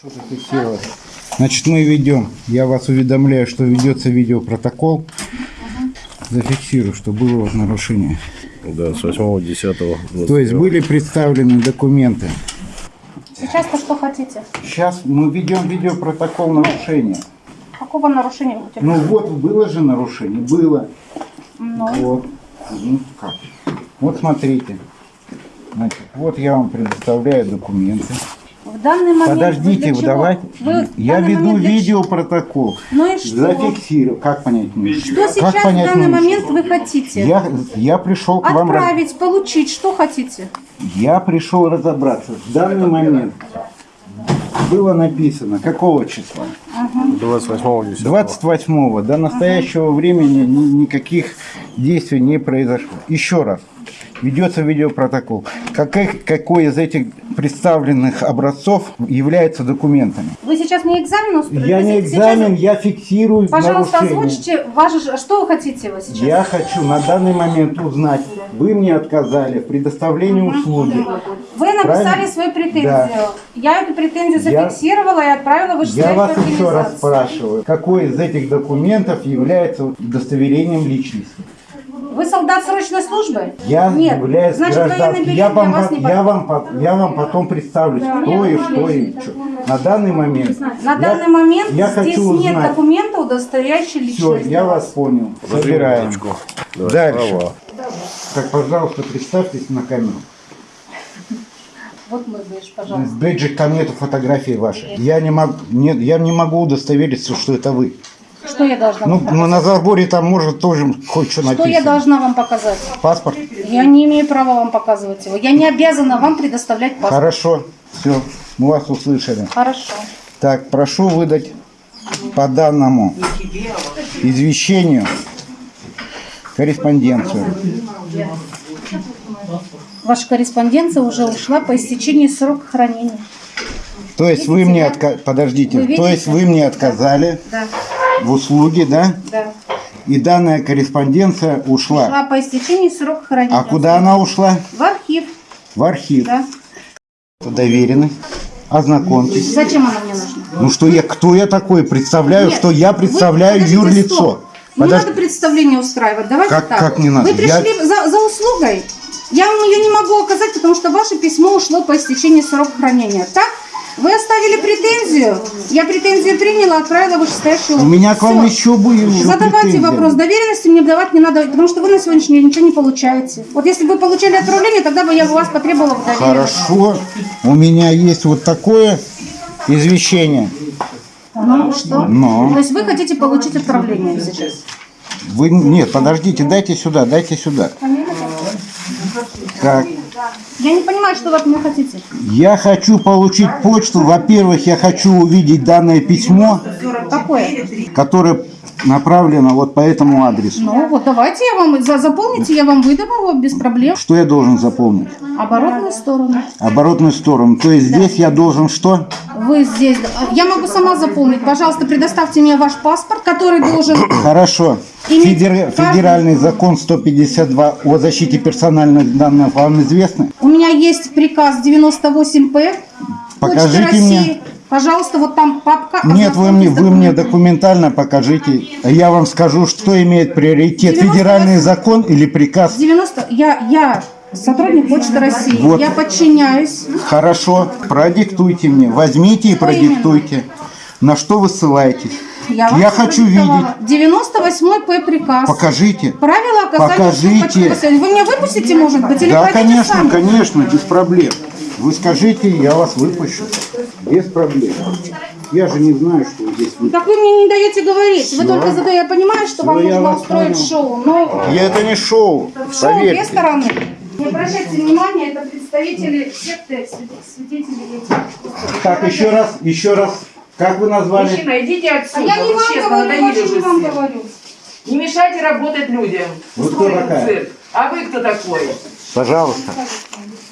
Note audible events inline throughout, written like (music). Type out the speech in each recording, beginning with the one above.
Прошу зафиксировать. Значит, мы ведем, я вас уведомляю, что ведется видеопротокол. Зафиксирую, что было вот нарушение. Да, с 8 10 То есть были представлены документы. Сейчас-то что хотите? Сейчас мы ведем видеопротокол нарушения. Какого нарушения вы хотите? Ну вот, было же нарушение, было. Ну, Вот. Ну, как? Вот смотрите. Значит, вот я вам предоставляю документы. В данный момент... Подождите, вы давайте. Вы в я веду видеопротокол. Ну и что? Зафиксирую. Как понять не Что сейчас как в понять данный не момент вы хотите? Я, я пришел к вам раз- Отправить, получить, что хотите? Я пришел разобраться. В данный момент было написано, какого числа? 28 10 28 До настоящего времени ни- никаких действий не произошло. Еще раз. Ведется видеопротокол. Какой, какой из этих представленных образцов является документами? Вы сейчас не экзамен устроили? Я не сейчас- экзамен, я фиксирую Пожалуйста, нарушение. озвучьте, ваше, что вы хотите вы сейчас? Я хочу на данный момент узнать, вы мне отказали в предоставлении услуги. Вы написали Правильно? свою претензию. Да. Я эту претензию Я- зафиксировала и отправила в Я вас еще раз спрашиваю, какой из этих документов является удостоверением личности? Вы солдат срочной службы? Я Нет. являюсь Значит, гражданским. Я вам, вас не я, вам, по- я вам потом представлю, кто и что и что. На данный момент. На я- данный момент я здесь хочу нет узнать. документа, удостоверяющего Все, личность. я вас понял. Собираем. Давай, Дальше. права. Так, пожалуйста, представьтесь на камеру. Вот мой бейдж, пожалуйста. В бейджик там нету фотографии вашей. Я не могу, нет, я не могу удостовериться, что это вы. Что я должна Ну, вам показать? ну, на заборе там может тоже хоть что Что написано. я должна вам показать? Паспорт? Я не имею права вам показывать его. Я не обязана вам предоставлять паспорт. Хорошо. Все, мы вас услышали. Хорошо. Так, прошу выдать по данному извещению корреспонденцию. Ваша корреспонденция уже ушла по истечении срока хранения. То есть вы мне отка... подождите, Вы то есть видите? вы мне отказали Да, в услуге, да? да. И данная корреспонденция ушла. Ушла по истечении срока хранения. А куда она ушла? В архив, В архив. да. Доверенность. Ознакомьтесь. Зачем она мне нужна? Ну что я, кто я такой? Представляю, Нет, что я вы- представляю подождите, юрлицо. стоп. Не Подож- надо представление устраивать. Давайте Как- так. как не надо? Вы пришли за, за услугой. Я вам ее не могу оказать, потому что ваше письмо ушло по истечении срока хранения. Так? Вы оставили претензию. Я претензию приняла, отправила вышестоящую У меня к вам Всё. еще будет. еще Задавайте претензии. вопрос. Доверенности мне давать не надо, потому что вы на сегодняшний день ничего не получаете. Вот если бы вы получали отправление, тогда бы я бы вас потребовала в доверенности. Хорошо. У меня есть вот такое извещение. Ну что? Но. То есть вы хотите получить отправление сейчас? Вы нет, подождите, дайте сюда, дайте сюда. Так, Я не понимаю, что вы от меня хотите. я хочу получить почту. Во-первых, я хочу увидеть данное письмо, Какое? которое направлено вот по этому адресу. Ну вот давайте я вам за, заполните, я вам выдам его без проблем. Что я должен заполнить? Оборотную сторону. Оборотную сторону. То есть здесь я должен что? Вы здесь. Я могу сама заполнить. Пожалуйста, предоставьте мне ваш паспорт, который должен. (coughs) Хорошо. Федер- Федеральный закон 152 о защите персональных данных вам известны? У меня есть приказ 98П. Почты Покажите России. Пожалуйста, вот там папка. Нет, вы мне, вы мне документально покажите. А Я вам скажу, что имеет приоритет. 98. Федеральный закон или приказ? 90. Я, я сотрудник Почты России. Вот. Я подчиняюсь. Хорошо, продиктуйте мне. Возьмите и Что продиктуйте. На что вы ссылаетесь? Я, Я хочу продиктовала. 98 П приказ. Покажите. Правила оказания Покажите. Вы меня выпустите, может быть, или Да, конечно, сами? конечно, без проблем. Вы скажите, я вас выпущу. Без проблем. Я же не знаю, что вы здесь вы. Так вы мне не даете говорить. Вы Всё. только задаете. Я понимаю, что вам Всё, я нужно устроить понял. шоу, но Я это не шоу, шоу две поверьте. стороны. Не обращайте внимания, это представители секты, свидетели этих. Так, еще раз, еще раз. Как вы назвали? Мужчина, идите А отсюда. я не Вы вам честно, говорю, вообще не вам все. говорю. Не мешайте работать людям. Вы кто такая? цирк. А вы кто такой? Пожалуйста.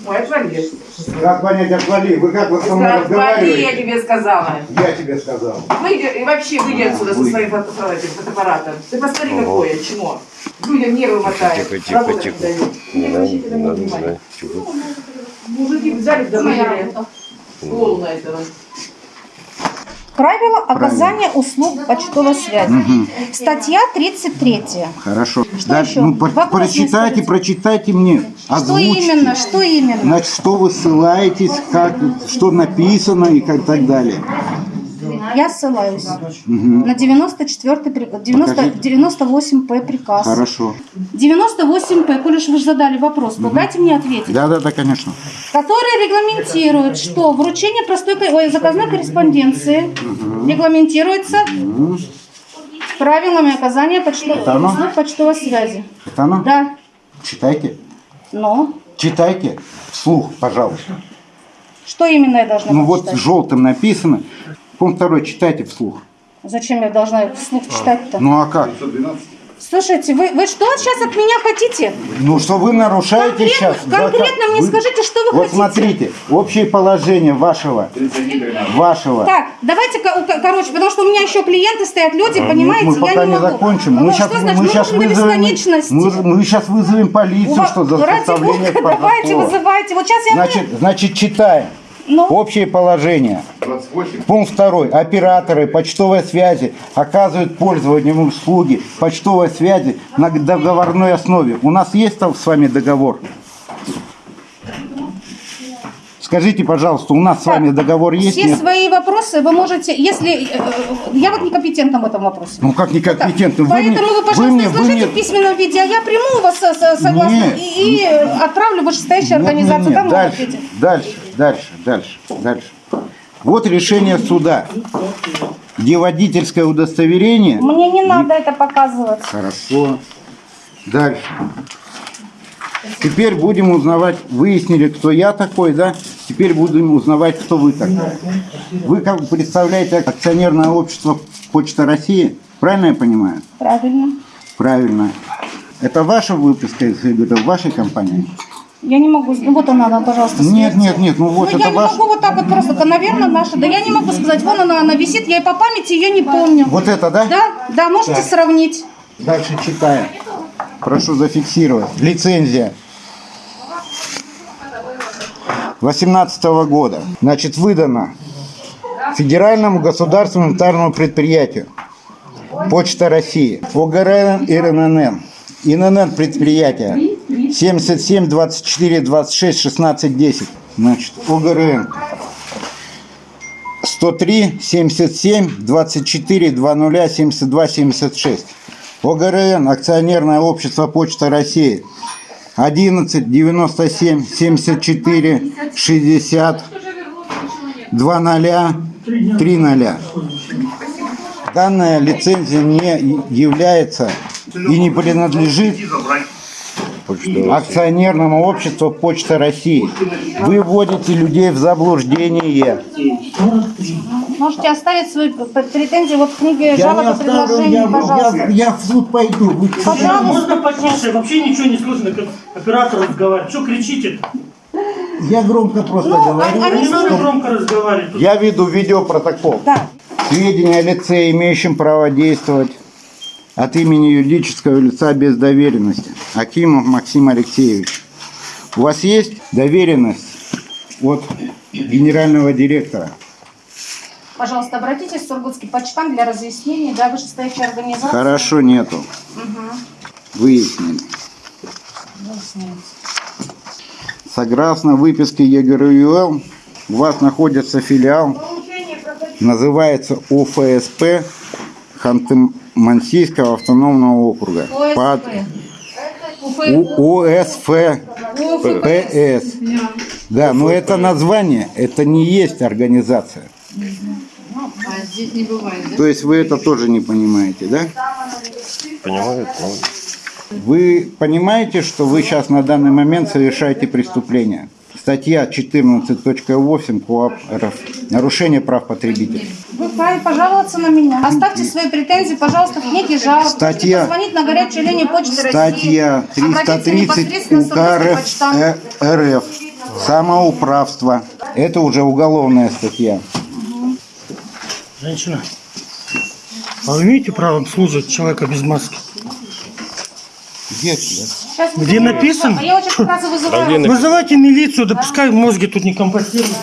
Ой, отвали. Как понять отвали? Вы как вы со мной Отвали, я разговариваете? тебе сказала. Я тебе сказал. Выйди, и вообще выйди отсюда со Выйди. своим фото- этим фотоаппаратом. Ты посмотри, какое, чмо. Людям нервы мотает. Тихо, тихо, Работать тихо. не дают. Не обращайте на да, внимания. чего? Мужики взяли, работа. голову на этого. Правила оказания услуг почтовой связи. Статья 33. Хорошо. Что Дальше, еще? ну, Вопрос прочитайте, прочитайте мне. Что Озвучьте. именно? Что именно? Значит, что вы ссылаетесь, как, что написано и как так далее. Я ссылаюсь на 94 приказ, 90, Покажите. 98 П приказ. Хорошо. 98 П, коль уж вы же задали вопрос, то дайте мне ответить. Да, да, да, конечно. который регламентирует, что вручение простой ой, заказной корреспонденции регламентируется правилами оказания почто- Это оно? услуг почтовой связи. Это оно? Да, Читайте. но Читайте вслух, пожалуйста. что именно я должна Ну вот прочитать? желтым написано. Пункт второй, читайте вслух. Зачем я должна вслух читать-то? Ну а как? Слушайте, вы, вы что сейчас от меня хотите? Ну что вы нарушаете Конкретно- сейчас? конкретно мне скажите, что вы вот хотите? смотрите, общее положение вашего, вашего. Так, давайте, ко- ко- короче, потому что у меня еще клиенты стоят, люди, Мы- понимаете, мы я пока не не могу. закончим. Ну, Мы что сейчас, значит, мы мы сейчас вызовем, бесконечности. мы, мы сейчас вызовем полицию, Ува- что за Ради составление бога, давайте, вызывайте. Вот сейчас я... Значит, значит, читаем. Ну? Общее положение. Пункт второй. Операторы почтовой связи оказывают пользователям услуги почтовой связи на договорной основе. У нас есть там с вами договор? Скажите, пожалуйста, у нас с вами договор есть? Все Нет? свои вопросы вы можете, если... э, Я вот некомпетентна в этом вопросе. Ну как некомпетентно? Вы мне- Поэтому вы, пожалуйста, мне- вы изложите мне- в письменном виде, а я приму вас со- согласно Нет. и, и отправлю в вышестоящую Нет, нет, организацию. нет, Там вы Дальше, дальше, дальше, дальше, дальше. Вот решение суда, где водительское удостоверение. Мне не надо это показывать. Хорошо. Дальше. Теперь будем узнавать, выяснили, кто я такой, да? Теперь будем узнавать, кто вы такой. Вы как представляете акционерное общество Почта России? Правильно я понимаю? Правильно. Правильно. Это ваша выписка из вашей компании? Я не могу... Ну вот она, она, пожалуйста, Нет, сверьте. нет, нет, ну вот Ну, это я не ваш... могу вот так вот просто, да, наверное, наша. Да я не могу сказать, вон она, она висит, я и по памяти ее не помню. Вот это, да? Да, да, можете сравнить. Дальше читаем. Прошу зафиксировать. Лицензия. 18 года. Значит, выдана Федеральному государственному унитарному предприятию Почта России, ОГРН и РНН. ИНН предприятия 77 24 26 16 10. Значит, ОГРН 103 77 24 20 72 76. ОГРН, акционерное общество Почта России, 11 97 74 60 20 30. Данная лицензия не является и не принадлежит акционерному обществу Почта России. Вы вводите людей в заблуждение. Можете оставить свои претензии вот в книге жалоб и предложений, я, пожалуйста. я, я в суд пойду. Вы Пожалуйста. Можно потише? Вообще ничего не слышно, как оператор разговаривает. Что кричите? Я громко просто Ну, говорю. они- Не надо громко разговаривать. Я веду видеопротокол. Да. Сведения о лице, имеющем право действовать от имени юридического лица без доверенности. Акимов Максим Алексеевич. У вас есть доверенность от генерального директора? Пожалуйста, обратитесь в Сургутский почтам для разъяснений, да, вышестоящей организации. Хорошо, нету. Выяснили. Согласно выписке ЕГРЮЛ, у вас находится филиал, называется ОФСП Ханты-Мансийского автономного округа. Под У- ОСФ ПС. Да, но это название, это не есть организация. То есть вы это тоже не понимаете, да? Понимают? Ну, Вы понимаете, что вы сейчас на данный момент совершаете преступление? Статья 14.8 КоАП РФ. Нарушение прав потребителей. Вы вправе пожаловаться на меня. Оставьте свои претензии, пожалуйста, в книге жалоб. Статья- позвонить на горячую линию Почты России. Статья Обратиться 330 непосредственно в УК РФ, э, РФ. Самоуправство. Это уже уголовная статья. Женщина, а вы имеете право обслуживать человека без маски? Где тебя? Сейчас Где говорите, написано? А я очень как раз и вызываю. Где Вызывайте милицию, да пускай мозги тут не компостируют.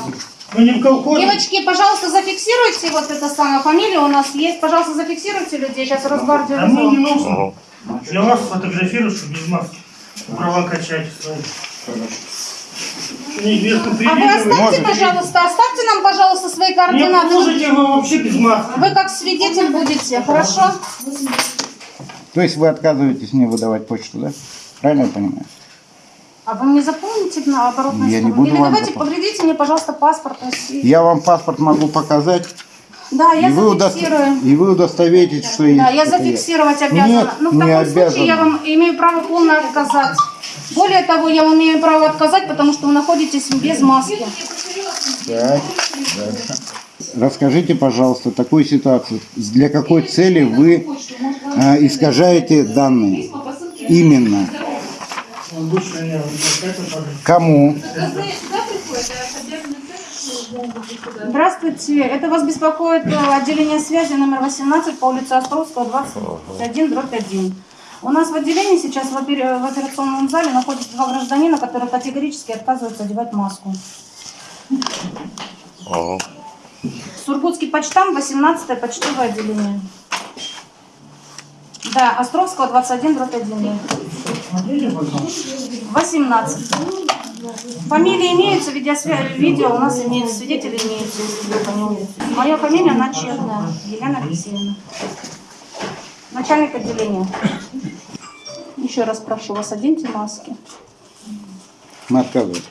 Мы не в колхозе. Девочки, пожалуйста, зафиксируйте вот это самое, фамилия у нас есть. Пожалуйста, зафиксируйте людей, сейчас Росгвардию А мне не вызову. нужно. Я вас фотографирую, что без маски. Права качать А вы оставьте, пожалуйста, оставьте нам, пожалуйста, свои Не координаты. можете вы вообще без маски. Вы как свидетель будете, хорошо? То есть вы отказываетесь мне выдавать почту, да? Правильно я понимаю? А вы мне запомните на оборотную Я не буду Или давайте запомнить. повредите мне, пожалуйста, паспорт России. Я вам паспорт могу показать, Да, я и, вы зафиксирую. и вы удостоверитесь, что Да, я это зафиксировать Нет, обязана. Но в не таком случае я обязана. вам имею право полно отказать. Более того, я вам имею право отказать, потому что вы находитесь без маски. Так, дальше. Расскажите, пожалуйста, такую ситуацию. Для какой цели вы э, искажаете данные? Именно. Обычно не, вот это тоже. Кому? Здравствуйте, это вас беспокоит э, отделение связи номер 18 по улице Островского, 21, дробь 1. У нас в отделении сейчас в, опер- в операционном зале находятся два гражданина, которые категорически отказываются одевать маску. Ага. Сургутский почтам, 18 почтовое отделение. Да, Островского, 21, дробь 1. 18. Фамилия имеется, видео у нас имеется, свидетели имеются, если вы поняли. Моя фамилия Начетная, Елена Алексеевна. Начальник отделения. Еще раз прошу вас, оденьте маски. Мы отказываем.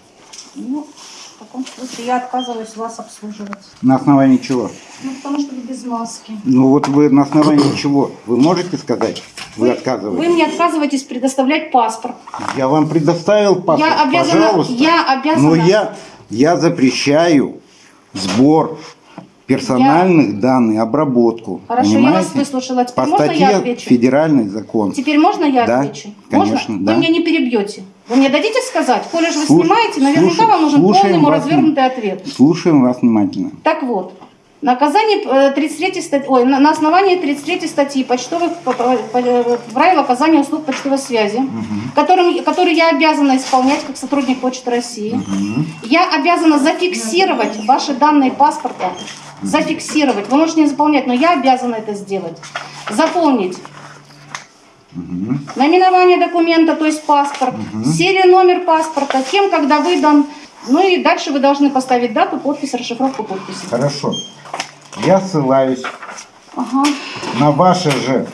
Ну, таком случае я отказываюсь вас обслуживать. На основании чего? Ну, потому что вы без маски. Ну вот вы на основании (clears throat) чего? Вы можете сказать? Вы Вы отказываетесь? мне отказываетесь предоставлять паспорт. Я вам предоставил паспорт, Я обязана, пожалуйста. я обязана. Но я, я запрещаю сбор персональных данных, обработку. Хорошо, я понимаете? вас выслушала. Теперь По можно я отвечу? федеральный закон. Теперь можно я Да, отвечу? конечно, можно? да. Вы меня не перебьете. Вы мне дадите сказать? Коли же вы Слуш- снимаете, наверняка слушай- вам нужен слушаем полный вас развернутый ответ. Слушаем вас внимательно. Так вот, наказание э, 33 статьи, ой, на, основании 33 статьи почтовых по- по- по- правил оказания услуг почтовой связи, которым, которые я обязана исполнять как сотрудник Почты России, я обязана зафиксировать ваши данные паспорта, зафиксировать. Вы можете не заполнять, но я обязана это сделать. Заполнить Наименование документа, то есть паспорт, серия номер паспорта, кем, когда выдан. Ну и дальше вы должны поставить дату, подпись, расшифровку подписи. Хорошо. Я ссылаюсь Ага. на ваш же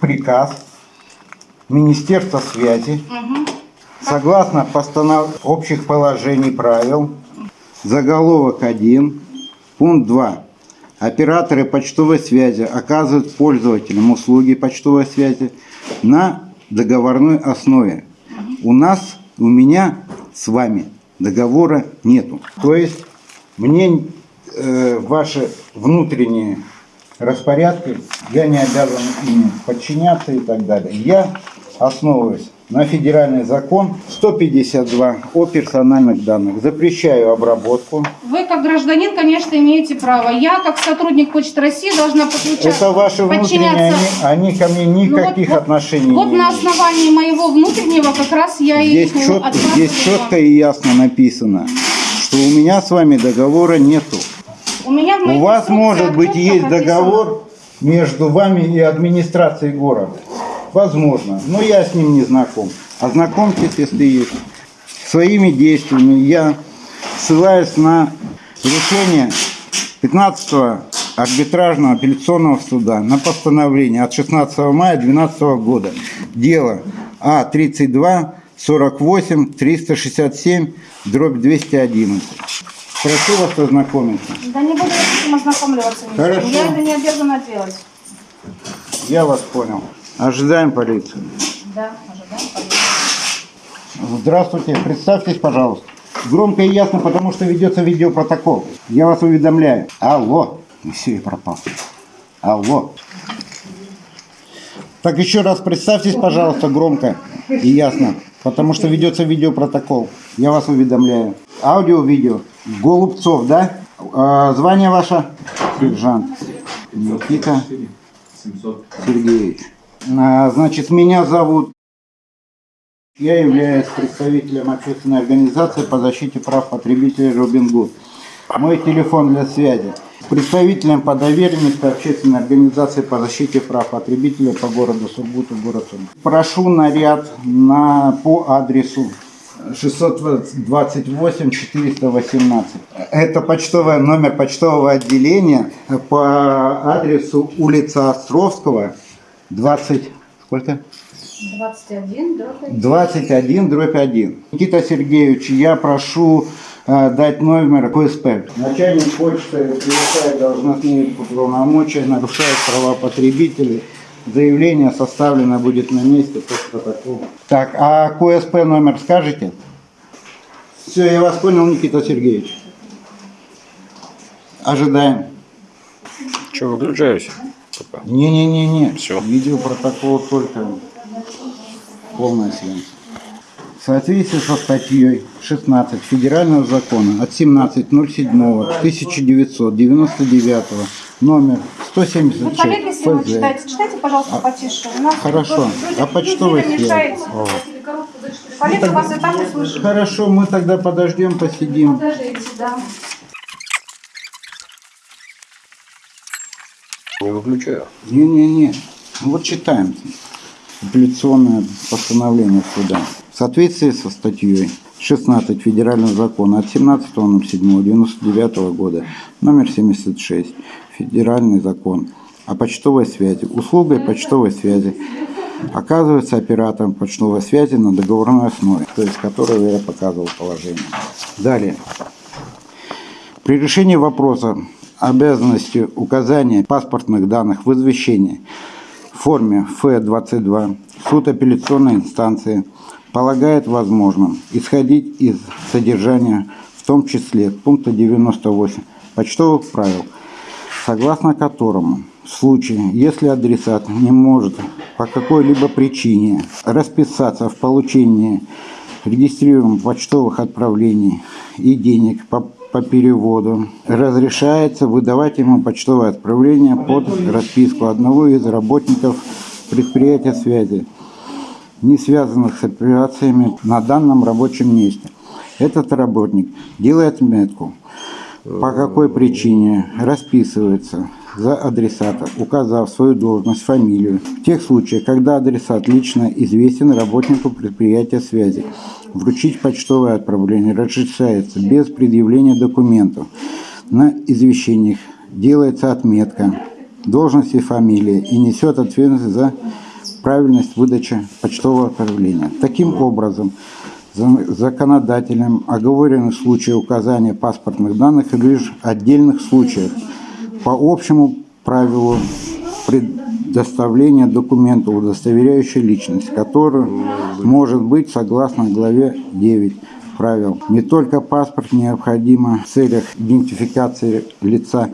приказ Министерства связи согласно постанов... общих положений правил заголовок 1 пункт 2 операторы почтовой связи оказывают пользователям услуги почтовой связи на договорной основе у нас у меня с вами договора нету то есть мне э, ваши внутренние распорядки, я не обязан им подчиняться и так далее. Я основываюсь на федеральный закон 152 о персональных данных. Запрещаю обработку. Вы как гражданин, конечно, имеете право. Я как сотрудник Почты России должна подключаться. Это ваши внутренние, они, они ко мне Ну вот- никаких вот- отношений Вот не на имеют. основании моего внутреннего как раз я Здесь, и чет- отказываю здесь четко и ясно написано, что у меня с вами договора нету. У меня У вас, может быть, есть прописано. договор между вами и администрацией города. Возможно, но я с ним не знаком. Ознакомьтесь, если есть. Своими действиями я ссылаюсь на решение 15 арбитражного апелляционного суда на постановление от 16 мая 2012 года. Дело А32 48 367 дробь 211. Прошу вас ознакомиться. Да не буду я с этим ознакомливаться. Хорошо. Я это не обязана делать. Я вас понял. Ожидаем полицию. Да, ожидаем полиции. Здравствуйте, представьтесь, пожалуйста. Громко и ясно, потому что ведется видеопротокол. Я вас уведомляю. Алло. Все, я пропал. Алло. Так еще раз представьтесь, пожалуйста, громко и ясно, потому что ведется видеопротокол. Я вас уведомляю. Аудио, видео. Голубцов, да? А, звание ваше? Сержант. Никита Сергеевич. А, значит, меня зовут Я являюсь представителем общественной организации по защите прав потребителей Робин Гуд. Мой телефон для связи. Представителем по доверенности общественной организации по защите прав потребителей по городу Сургуту, город Сургут. Прошу наряд на, по адресу 628 418. Это почтовый номер почтового отделения по адресу улица Островского, 20... Сколько? 21, да? 21 дробь 1. Никита Сергеевич, я прошу э, дать номер КСП. Начальник почты превышает должностные полномочия, нарушает права потребителей. Заявление составлено будет на месте по протоколу. Так, а КСП номер скажете? Все, я вас понял, Никита Сергеевич. Ожидаем. Что, выключаюсь? Пока. Не-не-не-не. Всё. Видеопротокол только полная съемка. В соответствии со статьей 16 Федерального закона от 17.07.1999 номер Вы коллеги, 176 если вы читаете, читайте, пожалуйста, потише. У нас Хорошо. А почтовый свет? мешаете. Коллега вас и так услышит. Хорошо, мы тогда подождем, посидим. Подождите, да. Не выключаю. Не-не-не. Вот читаем. Апелляционное постановление суда. В соответствии со статьей 16 Федерального закона от 17.07.99 года, номер 76, Федеральный закон о почтовой связи. Услугой почтовой связи оказывается оператором почтовой связи на договорной основе, то есть которого я показывал положение. Далее. При решении вопроса обязанности указания паспортных данных в извещении в форме Ф-22 суд апелляционной инстанции полагает возможным исходить из содержания, в том числе пункта 98 почтовых правил, согласно которому в случае, если адресат не может по какой-либо причине расписаться в получении регистрируемых почтовых отправлений и денег по, по переводу, разрешается выдавать ему почтовое отправление под расписку одного из работников предприятия связи, не связанных с операциями на данном рабочем месте. Этот работник делает метку, по какой причине расписывается за адресата, указав свою должность, фамилию. В тех случаях, когда адресат лично известен работнику предприятия связи, вручить почтовое отправление разрешается без предъявления документов. На извещениях делается отметка должности фамилии и несет ответственность за правильность выдачи почтового отправления. Таким образом, за- законодателем оговорены случаи указания паспортных данных лишь в отдельных случаях по общему правилу предоставления документа, удостоверяющего личность, который может быть согласно главе 9 правил. Не только паспорт необходимо в целях идентификации лица,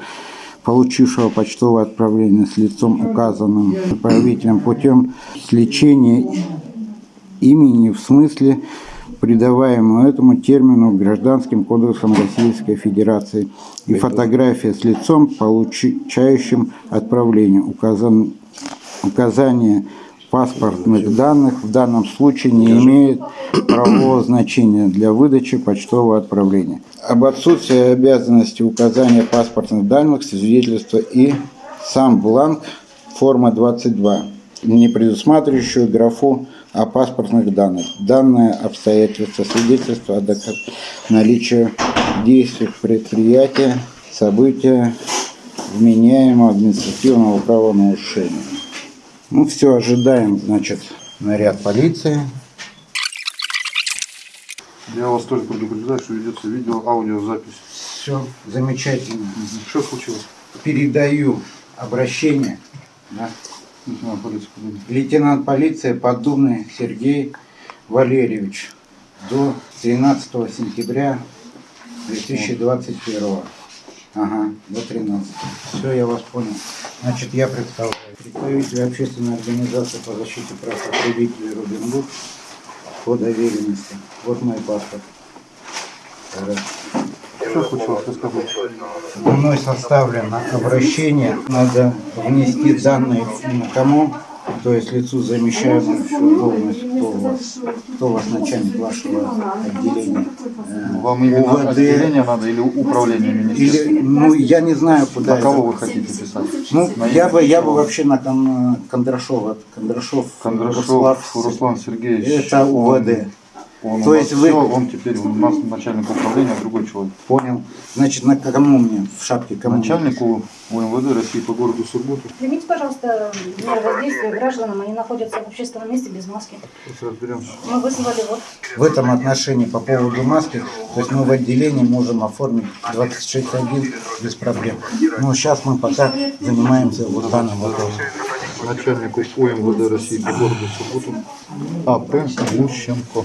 получившего почтовое отправление с лицом, указанным отправителем путем сличения имени в смысле, придаваемому этому термину Гражданским кодексом Российской Федерации, и фотография с лицом, получающим отправление. Указан, указание паспортных данных в данном случае не имеет правового значения для выдачи почтового отправления. Об отсутствии обязанности указания паспортных данных свидетельства и сам бланк форма 22, не предусматривающую графу о паспортных данных. Данное обстоятельство свидетельство о наличии действий предприятия, события вменяемого административного правонарушения. Ну все, ожидаем, значит, наряд полиции. Я вас тоже предупреждаю, что ведется видео, аудиозапись. Все замечательно. Что случилось? Передаю обращение. да, Лейтенант полиции. Лейтенант полиции Поддубный Сергей Валерьевич до 13 сентября 2021. Ага, до 13. Все, я вас понял. Значит, я представляю. Представитель общественной организации по защите прав потребителей Робин Гуд по доверенности. Вот мой паспорт. Что случилось? Расскажите. Мной составлено обращение. Надо внести данные ну, кому? То есть лицу замещаемому все должность, кто у вас, кто у вас начальник вашего отделения? Вам именно УВД отделение надо или управление министерства? Или, ну, я не знаю, куда На кого это. вы хотите писать? Ну, На я бы, я бы кого? вообще на Кон- Кондрашова, Кондрашов, Кондрашов Руслав, Руслан Сергеевич. это УВД. Он, он То есть вы- всё, он теперь у нас начальник управления, другой человек. Понял. Значит, на кому мне в шапке? Кому? Начальнику УМВД России по городу Сургуту. Примите, пожалуйста, меры воздействия гражданам. Они находятся в общественном месте без маски. Сейчас разберемся. Мы вызвали вот В этом отношении по поводу маски, то есть мы в отделении можем оформить 26.1 без проблем. Но сейчас мы пока занимаемся вот данным вопросом. Начальнику УМВД России по городу Сургуту А.П. Лущенко.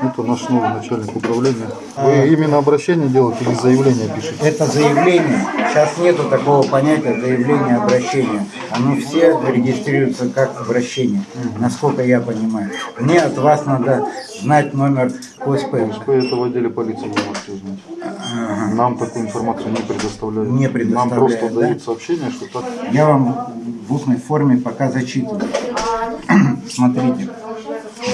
Это наш новый начальник управления. Вы именно обращение делаете или заявление пишете? Это заявление, сейчас нету такого понятия заявление обращения. Оно все регистрируется как обращение, насколько я понимаю. Мне от вас надо знать номер КСП. Вы это в отделе полиции не можете узнать. Нам такую информацию не предоставляют. Не Нам предоставляют, просто да? дают сообщение, что так. Я вам в устной форме пока зачитываю. (clears throat) Смотрите.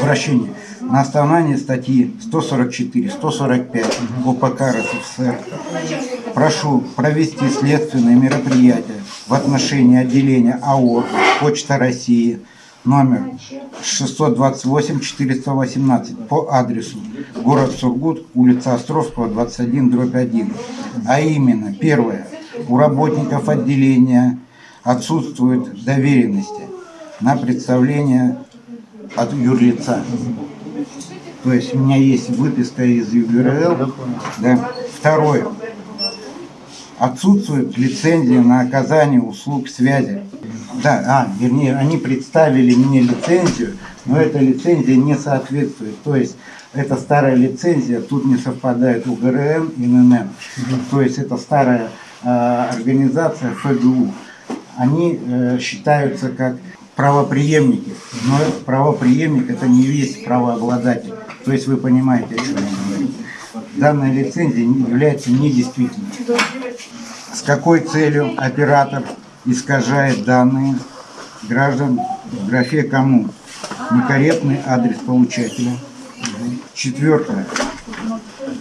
Обращение. На основании статьи 144, 145 УПК РСФСР прошу провести следственные мероприятия в отношении отделения АО «Почта России» номер 628-418 по адресу город Сургут, улица Островского, 21, дробь 1. А именно, первое, у работников отделения отсутствуют доверенности на представление от юрлица. То есть у меня есть выписка из ЮГРЛ. Да. Второе. Отсутствует лицензия на оказание услуг связи. Да, а, вернее, они представили мне лицензию, но эта лицензия не соответствует. То есть это старая лицензия, тут не совпадает УГРН и ННН. То есть это старая э, организация ФГУ. Они э, считаются как правоприемники, но правоприемник это не весь правообладатель. То есть вы понимаете, о чем я говорю. Данная лицензия является недействительной. С какой целью оператор искажает данные граждан в графе «Кому»? Некорректный адрес получателя. Четвертое.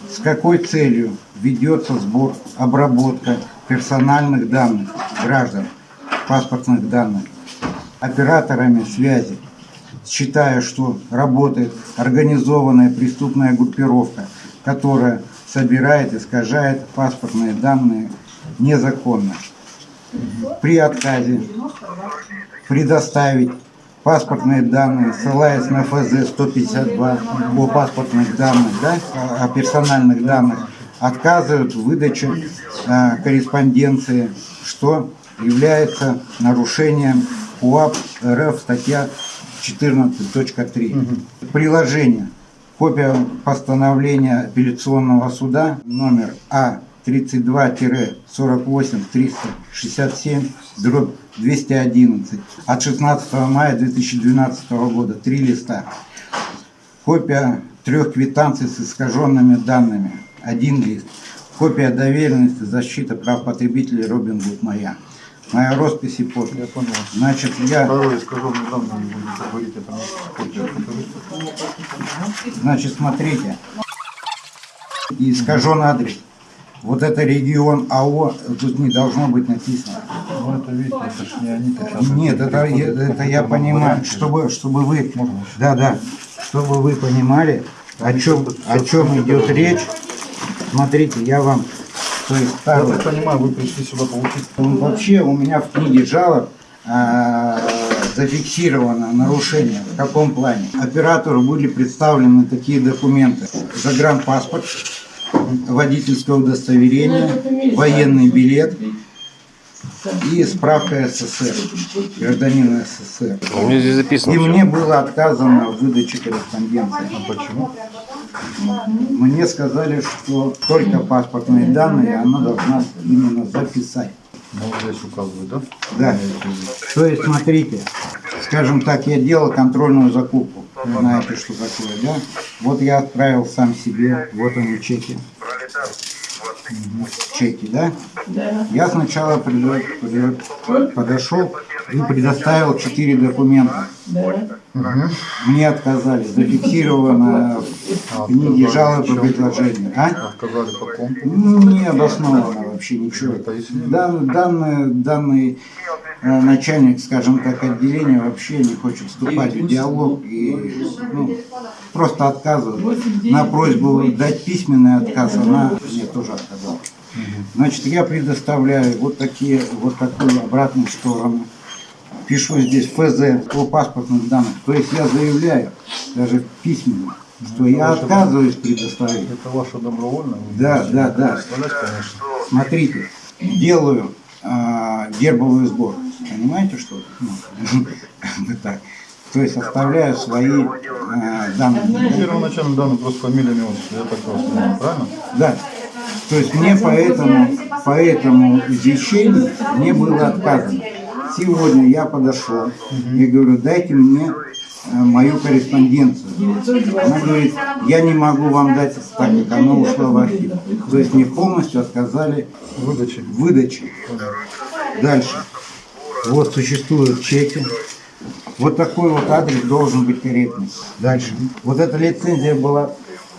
С какой целью ведется сбор, обработка персональных данных граждан, паспортных данных, операторами связи, считая, что работает организованная преступная группировка, которая собирает, искажает паспортные данные незаконно. При отказе предоставить паспортные данные, ссылаясь на ФЗ 152 о паспортных данных, да, о персональных данных, отказывают в выдаче э, корреспонденции, что является нарушением УАП РФ статья 14.3. Приложение. Копия постановления апелляционного суда номер А 32-48-367 дробь 211 от 16 мая 2012 года. Три листа. Копия трех квитанций с искаженными данными. Один лист. Копия доверенности защиты прав потребителей Робин Гуд моя. Моя роспись и подпись. Я понял. Значит, я, Второе искаженные данные, не будете говорить, это покажите. значит, смотрите. И искажен адрес. Вот это регион АО, тут не должно быть написано. Ну это видите, это ж не они. Нет, это, я- это я понимаю, чтобы, чтобы вы, да, да, чтобы вы понимали, о чем, о чем идет речь. Смотрите, я вам, то есть Я так понимаю, вы пришли сюда получить. Ну, Вообще у меня в книге жалоб а, зафиксировано нарушение. В каком плане? Оператору были представлены такие документы. Загранпаспорт, водительское удостоверение, военный билет и справка СССР, гражданина СССР. У меня здесь записано. И всё. мне было отказано в выдаче корреспонденции. Почему? Мне сказали, что только паспортные данные она должна именно записать. Ну, здесь указывают, да? Да. То есть, смотрите, скажем так, я делал контрольную закупку. Вы знаете, что такое, да? Вот я отправил сам себе, вот они чеки. Чеки, да? Я сначала предо- предо- подошел и предоставил четыре документа. Мне отказали. Зафиксировано в книге жалоб и предложений. А? Отказали потом. Ну, Не обоснованно вообще ничего. Дан- данный, данный э, начальник, скажем так, отделения вообще не хочет вступать в диалог и ну, просто отказывает. На просьбу дать письменный отказ она мне тоже отказала. Значит, я предоставляю вот такие, вот такую обратную сторону. Пишу здесь ФЗ по паспортным данным. То есть я заявляю, даже письменно, что я отказываюсь предоставить. Это ваше добровольное? Да, да, да. Смотрите, делаю а, гербовый сбор. Понимаете, что? Ну, (laughs) так. То есть оставляю свои а, данные. да? Первоначально данные просто фамилия, имя. Я так понимаю, правильно? Да. То есть мне по этому, по этому извещению мне было отказано. Сегодня я подошел и говорю, дайте мне э, мою корреспонденцию. Она говорит, я не могу вам дать, так как она ушла в архив. То есть мне полностью отказали Выдачи. в выдаче. Дальше. Вот существуют чеки. Вот такой вот адрес должен быть корректный. Дальше. Вот эта лицензия была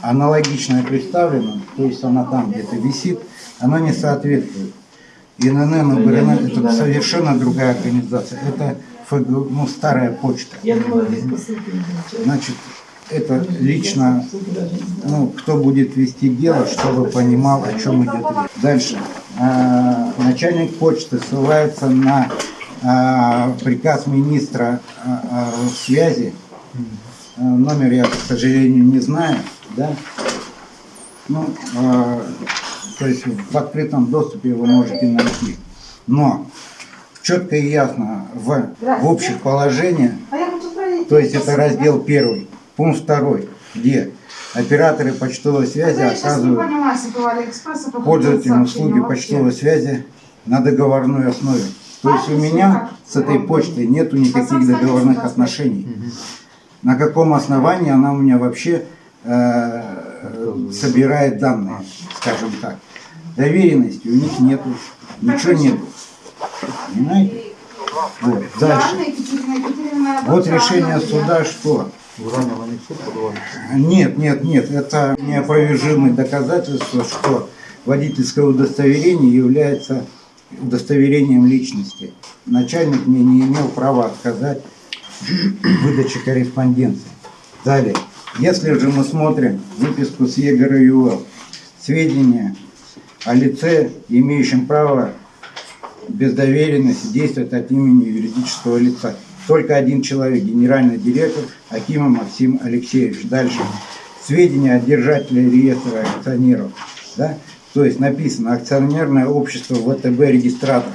аналогичная представлена, то есть она там где-то висит, она не соответствует. ИНН, УГРН – это совершенно другая организация. Это ФГ, ну, старая почта. Значит, это лично, ну, кто будет вести дело, чтобы понимал, о чем идет речь. Дальше. А, начальник почты ссылается на а, приказ министра а, связи. Номер я, к сожалению, не знаю, да. Ну, то есть в открытом доступе вы можете найти. Но четко и ясно в, в общих положениях. То есть это раздел первый, пункт второй, где операторы почтовой связи оказывают пользователям услуги почтовой связи на договорной основе. То есть у меня с этой почтой нету никаких договорных отношений. На каком основании она у меня вообще э, собирает данные, скажем так. Доверенности у них нету, ничего нету. Понимаете? Вот. Дальше. Вот решение суда что? Нет, нет, нет, это неопровержимое доказательство, что водительское удостоверение является удостоверением личности. Начальник мне не имел права отказать в выдаче корреспонденции. Далее. Если же мы смотрим выписку с ЕГРЮЛ, сведения о лице, имеющем право без доверенности действовать от имени юридического лица. Только один человек, генеральный директор Акимов Максим Алексеевич. Дальше. Сведения о держателе реестра акционеров. Да? То есть написано акционерное общество ВТБ регистратор.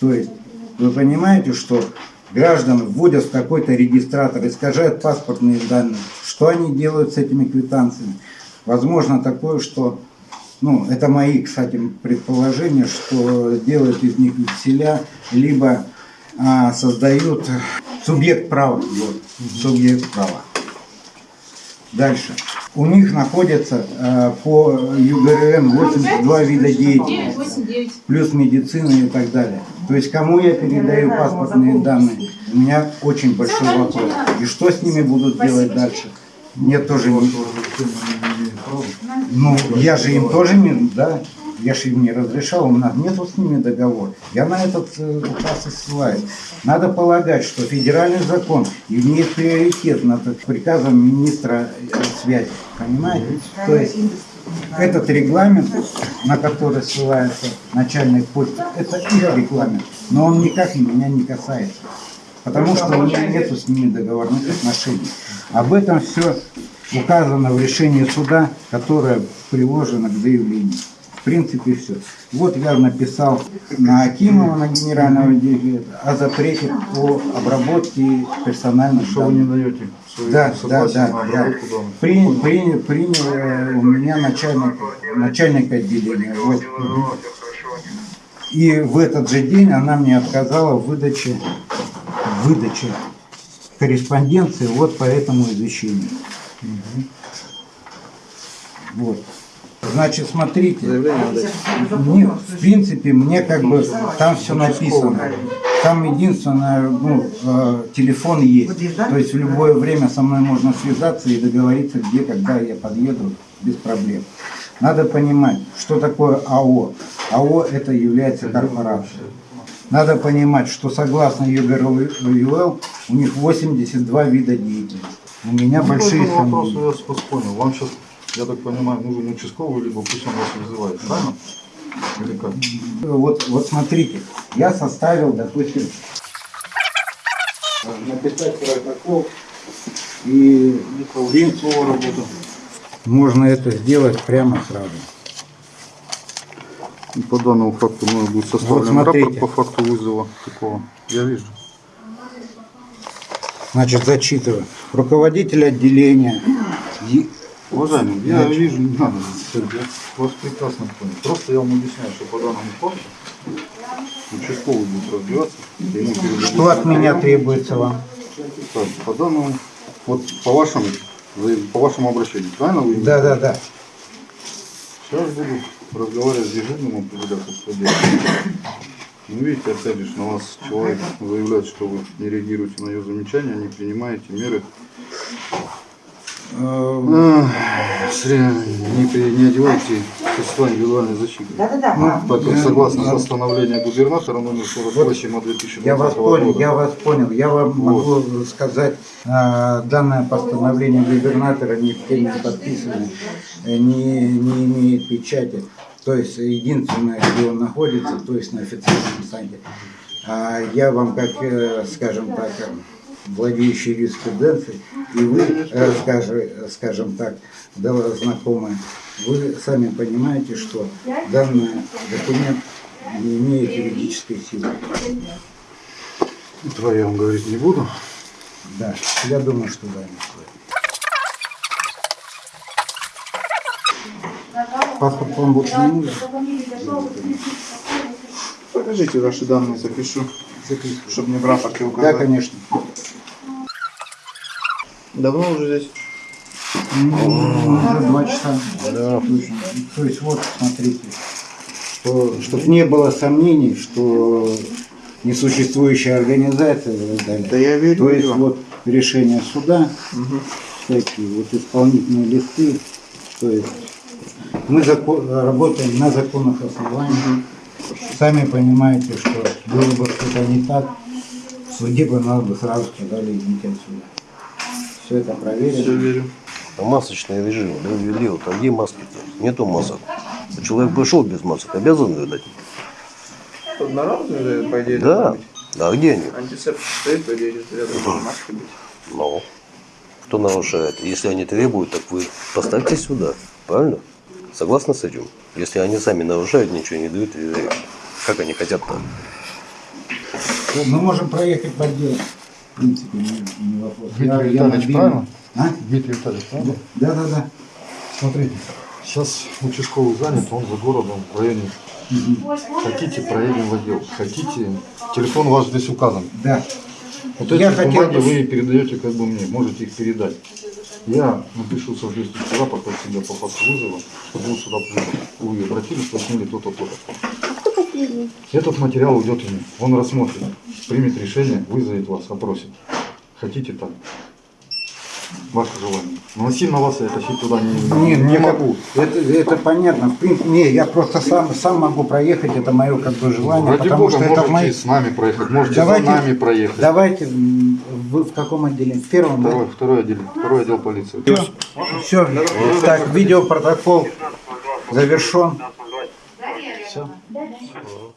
То есть вы понимаете, что граждан вводят в какой-то регистратор, искажают паспортные данные. Что они делают с этими квитанциями? Возможно такое, что ну, это мои, кстати, предположения, что делают из них векселя, либо а, создают субъект права. Вот, субъект права. Дальше. У них находятся а, по ЮГРН 82 вида деятельности, плюс медицина и так далее. То есть кому я передаю паспортные данные? У меня очень большой вопрос. И что с ними будут делать дальше? Мне тоже не... Ну, я же им тоже не, да, я же им не разрешал, у нас нету с ними договора. Я на этот э, указ и ссылаюсь. Надо полагать, что федеральный закон имеет приоритет над приказом министра э, связи. Понимаете? То есть этот регламент, на который ссылается начальник почты, это их регламент, но он никак меня не касается. Потому что у меня нету с ними договорных отношений. Об этом все указано в решении суда, которое приложено к заявлению. В принципе, все. Вот я написал на Акимова, на генерального директора, о запрете по обработке персональных Что вы не данных. даете Да, да, да, да. данных? Принял, принял, принял э, у меня начальник, начальник отделения. Вот. И в этот же день она мне отказала в выдаче, выдаче корреспонденции вот по этому извещению. Вот. Значит, смотрите, мне, в принципе, мне как бы там все написано. Там единственное, ну, э, телефон есть. То есть в любое время со мной можно связаться и договориться, где, когда я подъеду, без проблем. Надо понимать, что такое АО. АО это является корпорацией. Надо понимать, что согласно ЮГРУЛ у них 82 вида деятельности. У меня Ну, большие сомнения. я вас понял. Вам сейчас, я так понимаю, нужен участковый, либо пусть он вас вызывает, правильно? Или как? Вот, вот смотрите, я составил, допустим, написать протокол и Ленцова работу. Можно это сделать прямо сразу. И по данному факту мною будет составлен смотрите. рапорт по факту вызова такого. Я вижу. Значит, зачитываю. Руководитель отделения. Уважаемый, я вижу, не надо, я вас прекрасно понял. Просто я вам объясняю, что по данному факту участковый будет разбираться, и ему Что от меня требуется вам? Так, по данному, вот по вашему, по вашему обращению, правильно вы? Да, да, да. Сейчас буду разговаривать с дежурным определяться суде. Ну, видите, опять же, на вас человек заявляет, что вы не реагируете на ее замечания, не принимаете меры. Не, не одевайте средства индивидуальной защиты. Да-да-да. Так как согласно постановлению губернатора номер 48 от 2020 Я вас года. понял, я вас понял. Я вам могу сказать, э, данное постановление губернатора ни в кем не подписано, э, не, не имеет печати. То есть единственное, где он находится, то есть на официальном сайте. А я вам, как, э, скажем так, владеющий юриспруденцией, и вы, э, скажем, скажем так, да, знакомые, вы сами понимаете, что данный документ не имеет юридической силы. Этого я вам говорить не буду. Да, я думаю, что да, не стоит. Паспорт вам больше не нужен? Покажите ваши данные, запишу, чтобы мне в рапорте Да, конечно. Давно уже здесь? Уже два часа. Да. Точно. То есть вот, смотрите, что, чтобы не было сомнений, что несуществующая организация и так далее. Да я верю. То есть вот решение суда, всякие вот исполнительные листы, то есть мы зако- работаем на законных основаниях. Сами понимаете, что было бы что-то не так, в суде бы нас бы сразу сказали идите отсюда. Все это проверено. Все верю. А масочный режим, да, ввели, вот, а где маски-то? Нету масок. Человек пришел без масок, обязан выдать? Одноразовые, по идее, Да. быть. А где они? Антисептик стоит, по идее, рядом с маской быть. Ну, кто нарушает? Если они требуют, так вы поставьте сюда. Правильно? Согласны с этим? Если они сами нарушают, ничего не дают, и как они хотят-то? Мы можем проехать по делу. Принципе, не, не вопрос. Дмитрий Витальевич, мобильный. правильно? А? Дмитрий Витальевич, правильно? Да, да, да. Смотрите, сейчас участковый занят, он за городом в районе. Хотите, проедем в отдел. Хотите, телефон ваш здесь указан. Да. Вот Я эти хотел бумаги бы- вы передаете как бы мне, можете их передать. Я напишу соответствующий рапорт от себя по факту вызова, чтобы вы сюда пришли. Вы обратились, что сняли то-то, Этот материал уйдет ему. Он рассмотрит, примет решение, вызовет вас, опросит. Хотите так? Ваше желание. Но насильно вас я тащить туда не, Не, не не могу. Это, это понятно. В принципе, не, я просто сам, сам могу проехать, это мое как бы желание, Ради потому бога, что это мои... с нами проехать, можете Давайте- за нами проехать. Давайте, вы в каком отделе? В первом, Второй, второй отдел, второй отдел полиции. да? Все. Так, видеопротокол завершен. Все? Да, да.